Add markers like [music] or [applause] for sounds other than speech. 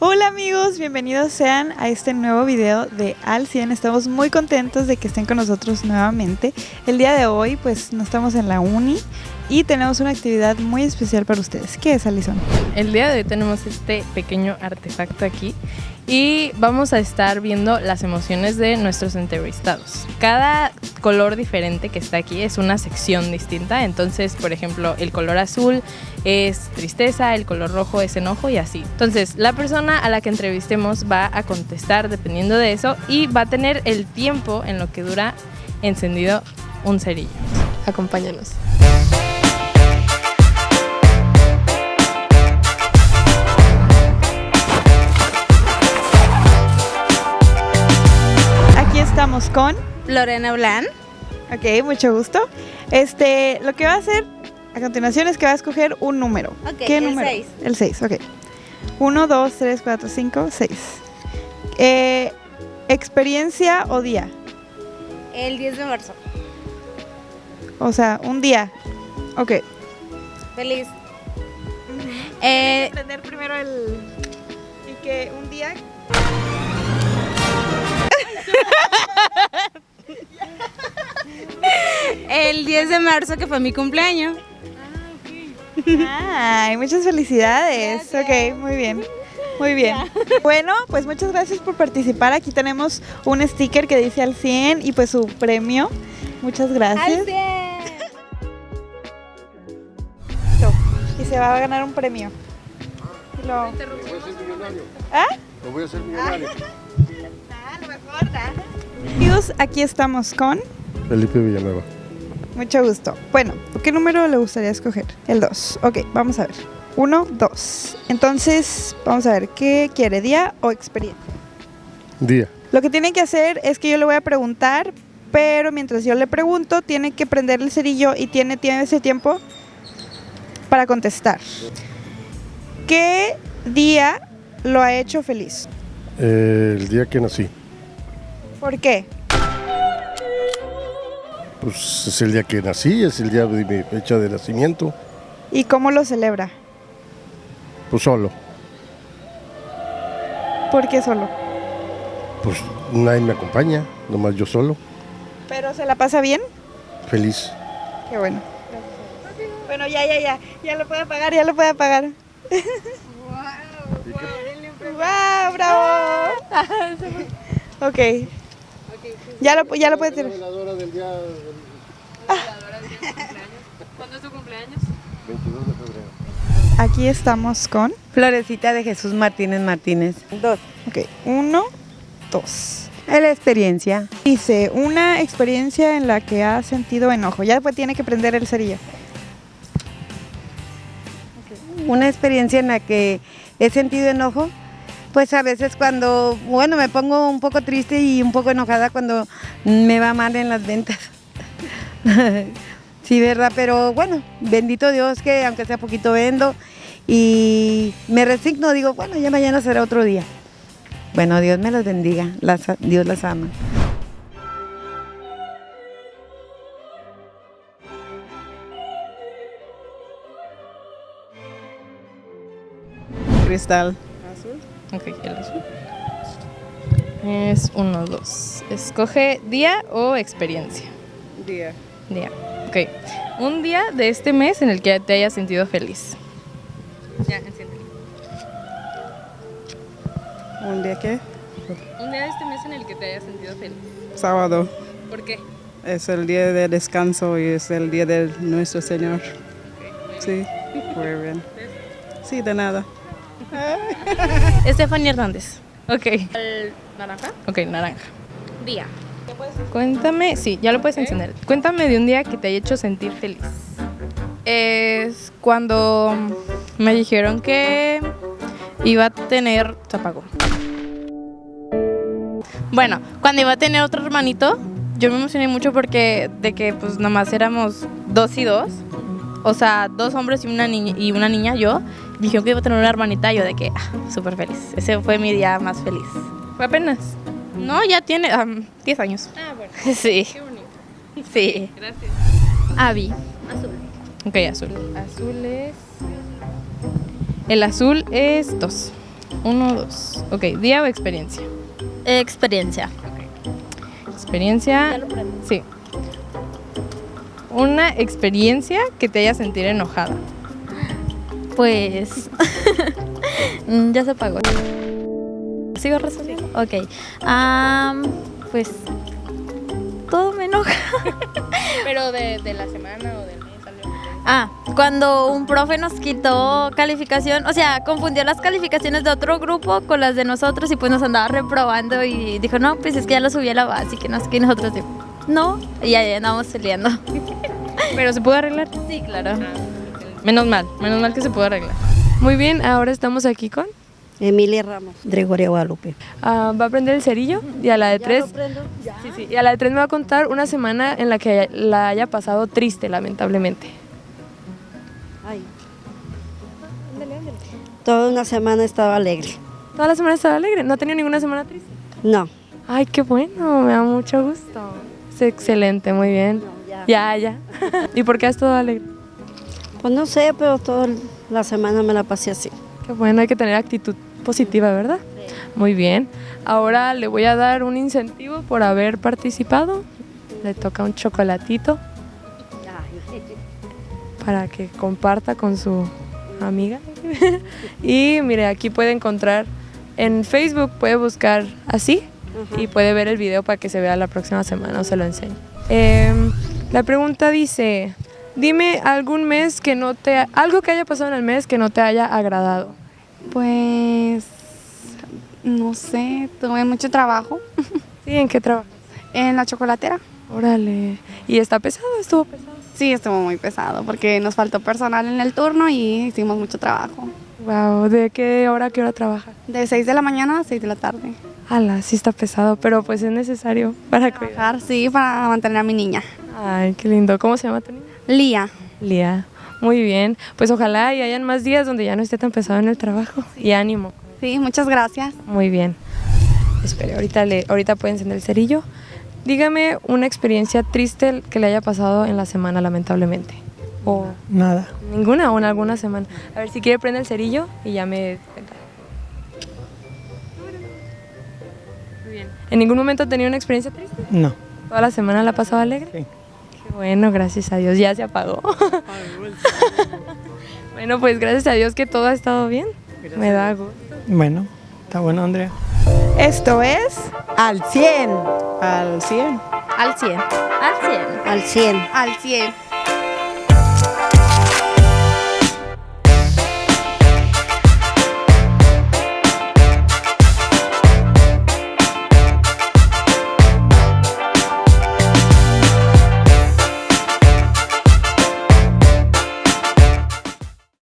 Hola amigos, bienvenidos sean a este nuevo video de Al 100. Estamos muy contentos de que estén con nosotros nuevamente. El día de hoy pues no estamos en la uni y tenemos una actividad muy especial para ustedes. ¿Qué es Alison? El día de hoy tenemos este pequeño artefacto aquí y vamos a estar viendo las emociones de nuestros entrevistados. Cada color diferente que está aquí es una sección distinta, entonces por ejemplo el color azul es tristeza, el color rojo es enojo y así. Entonces la persona a la que entrevistemos va a contestar dependiendo de eso y va a tener el tiempo en lo que dura encendido un cerillo. Acompáñanos. Estamos con Lorena Blan. Ok, mucho gusto. Este, lo que va a hacer a continuación es que va a escoger un número. Ok, ¿Qué el número? seis. El 6, ok. 1, 2, 3, 4, 5, 6. Eh, ¿Experiencia o día? El 10 de marzo. O sea, un día. Ok. Feliz. Eh, aprender primero el... Y que un día... el 10 de marzo que fue mi cumpleaños. Ay, muchas felicidades. Ok, muy bien. Muy bien. Bueno, pues muchas gracias por participar. Aquí tenemos un sticker que dice al 100 y pues su premio. Muchas gracias. Al 100. Y se va a ganar un premio. Lo- Lo voy a hacer millonario. ¿Ah? Lo voy a hacer millonario. Amigos, aquí estamos con Felipe Villanueva. Mucho gusto. Bueno, ¿qué número le gustaría escoger? El 2. Ok, vamos a ver. 1, 2. Entonces, vamos a ver, ¿qué quiere? ¿Día o experiencia? Día. Lo que tienen que hacer es que yo le voy a preguntar, pero mientras yo le pregunto, tiene que prender el cerillo y tiene, tiene ese tiempo para contestar. ¿Qué día lo ha hecho feliz? Eh, el día que nací. ¿Por qué? Pues es el día que nací, es el día de mi fecha de nacimiento. ¿Y cómo lo celebra? Pues solo. ¿Por qué solo? Pues nadie me acompaña, nomás yo solo. ¿Pero se la pasa bien? Feliz. Qué bueno. Bueno, ya, ya, ya. Ya lo puede apagar, ya lo puede apagar. ¡Wow! ¡Bravo! ok. Ya lo, ya lo puede tirar. veladora del día ¿Cuándo es tu cumpleaños? 22 de febrero. Aquí estamos con. Florecita de Jesús Martínez Martínez. Dos. Ok, uno, dos. La experiencia. Dice, una experiencia en la que ha sentido enojo. Ya después tiene que prender el cerillo. Una experiencia en la que he sentido enojo. Pues a veces cuando, bueno, me pongo un poco triste y un poco enojada cuando me va mal en las ventas. [laughs] sí, ¿verdad? Pero bueno, bendito Dios que aunque sea poquito vendo y me resigno, digo, bueno, ya mañana será otro día. Bueno, Dios me los bendiga, las- Dios las ama. Cristal. Ok, el azul. Es uno, dos. Escoge día o experiencia. Día. Día. Ok. Un día de este mes en el que te hayas sentido feliz. Ya, enciéndelo. ¿Un día qué? Un día de este mes en el que te hayas sentido feliz. Sábado. ¿Por qué? Es el día de descanso y es el día de nuestro Señor. Sí, muy bien. Sí, de nada. [laughs] Estefania Hernández. Ok. ¿El naranja? Ok, naranja. Día. Cuéntame, sí, ya lo puedes encender. Cuéntame de un día que te haya hecho sentir feliz. Es cuando me dijeron que iba a tener. Se apagó. Bueno, cuando iba a tener otro hermanito, yo me emocioné mucho porque de que pues nomás éramos dos y dos. O sea, dos hombres y una niña, y una niña yo. Dijeron que iba a tener una hermanita, yo de que, ah, súper feliz. Ese fue mi día más feliz. Fue apenas. No, ya tiene am, 10 años. Ah, bueno. [laughs] Sí. Qué bonito. Sí. Gracias. Avi. Azul. Ok, azul. Azul es... El azul es 2. Uno, dos. Ok, día o experiencia. Experiencia. Experiencia. Sí. Una experiencia que te haya sentir enojada. Pues. [laughs] Ya se apagó. ¿Sigo resolviendo? Ok. Am, pues. Todo me enoja. Pero de, de la semana o del mes, Ah, cuando un profe nos quitó calificación, o sea, confundió las calificaciones de otro grupo con las de nosotros y pues nos andaba reprobando y dijo, no, pues es que ya lo subí a la base y que no sé qué, y nosotros digo, no, y ya andamos peleando. [laughs] Pero se pudo arreglar. Sí, claro. Menos mal, menos mal que se pudo arreglar. Muy bien, ahora estamos aquí con. Emilia Ramos, Gregorio Guadalupe. ah, va a prender el cerillo y a la de tres. Sí, sí, y a la de tres me va a contar una semana en la que la haya pasado triste, lamentablemente. Ay. Toda una semana estaba alegre. Toda la semana estaba alegre, no ha tenido ninguna semana triste. No, Ay, qué bueno, me da mucho gusto. Es excelente, muy bien. ya. Ya, ya. [laughs] ¿Y por qué has estado alegre? Pues no sé, pero toda la semana me la pasé así. Qué bueno, hay que tener actitud positiva, ¿verdad? Muy bien. Ahora le voy a dar un incentivo por haber participado. Le toca un chocolatito para que comparta con su amiga. [laughs] y mire, aquí puede encontrar en Facebook, puede buscar así y puede ver el video para que se vea la próxima semana o se lo enseño. Em, la pregunta dice, dime algún mes que no te, algo que haya pasado en el mes que no te haya agradado. Pues, no sé, tuve mucho trabajo [laughs] Sí, ¿en qué trabajas? en la chocolatera. Órale. ¿Y está pesado? ¿Estuvo pesado? Sí, estuvo muy pesado porque nos faltó personal en el turno y hicimos mucho trabajo. Wow, ¿de qué hora a qué hora trabajas? De 6 de la mañana a 6 de la tarde. Ala, sí está pesado, pero pues es necesario para cuidar. Trabajar, sí, para mantener a mi niña. Ay, qué lindo. ¿Cómo se llama tu niña? Lía. Lía. Muy bien. Pues ojalá y hayan más días donde ya no esté tan pesado en el trabajo. [laughs] Y ánimo. Sí, muchas gracias. Muy bien. Espere, ahorita, le, ahorita puede encender el cerillo. Dígame una experiencia triste que le haya pasado en la semana, lamentablemente. O Nada. ninguna o en alguna semana. A ver si quiere prende el cerillo y ya me cuenta. Muy bien. ¿En ningún momento ha tenido una experiencia triste? No. ¿Toda la semana la ha pasado alegre? Sí. Qué bueno, gracias a Dios. Ya se apagó. [laughs] bueno, pues gracias a Dios que todo ha estado bien. Me da gusto. Bueno, está bueno, Andrea. Esto es Al 100. Al 100. Al 100. Al 100. Al 100. Al 100.